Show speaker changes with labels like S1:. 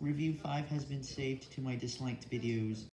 S1: Review 5 has been saved to my disliked videos.